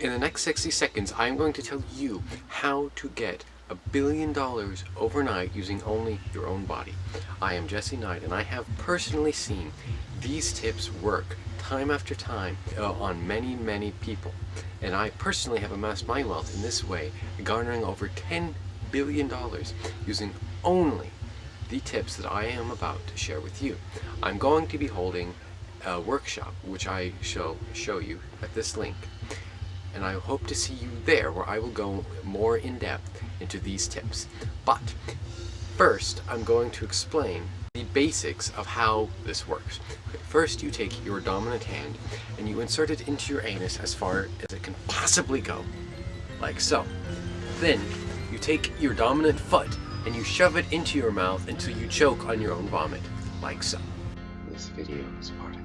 In the next 60 seconds, I am going to tell you how to get a billion dollars overnight using only your own body. I am Jesse Knight and I have personally seen these tips work time after time uh, on many, many people. And I personally have amassed my wealth in this way, garnering over $10 billion using only the tips that I am about to share with you. I'm going to be holding a workshop, which I shall show you at this link. And I hope to see you there where I will go more in depth into these tips. But first, I'm going to explain the basics of how this works. First, you take your dominant hand and you insert it into your anus as far as it can possibly go, like so. Then, you take your dominant foot and you shove it into your mouth until you choke on your own vomit, like so. This video is part